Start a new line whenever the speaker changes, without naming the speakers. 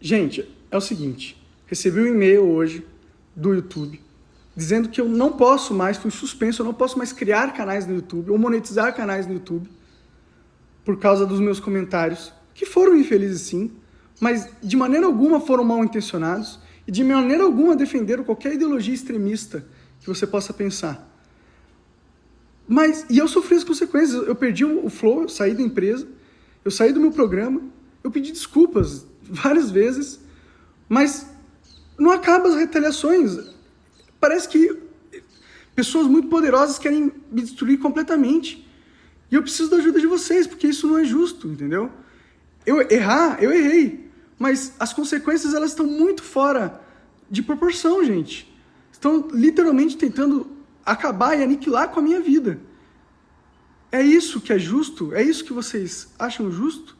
Gente, é o seguinte, recebi um e-mail hoje do YouTube dizendo que eu não posso mais, fui suspenso, eu não posso mais criar canais no YouTube ou monetizar canais no YouTube por causa dos meus comentários, que foram infelizes sim, mas de maneira alguma foram mal intencionados e de maneira alguma defenderam qualquer ideologia extremista que você possa pensar. Mas, e eu sofri as consequências, eu perdi o flow, eu saí da empresa, eu saí do meu programa, eu pedi desculpas várias vezes, mas não acaba as retaliações. Parece que pessoas muito poderosas querem me destruir completamente. E eu preciso da ajuda de vocês, porque isso não é justo, entendeu? Eu errar, eu errei, mas as consequências elas estão muito fora de proporção, gente. Estão literalmente tentando acabar e aniquilar com a minha vida. É isso que é justo? É isso que vocês acham justo?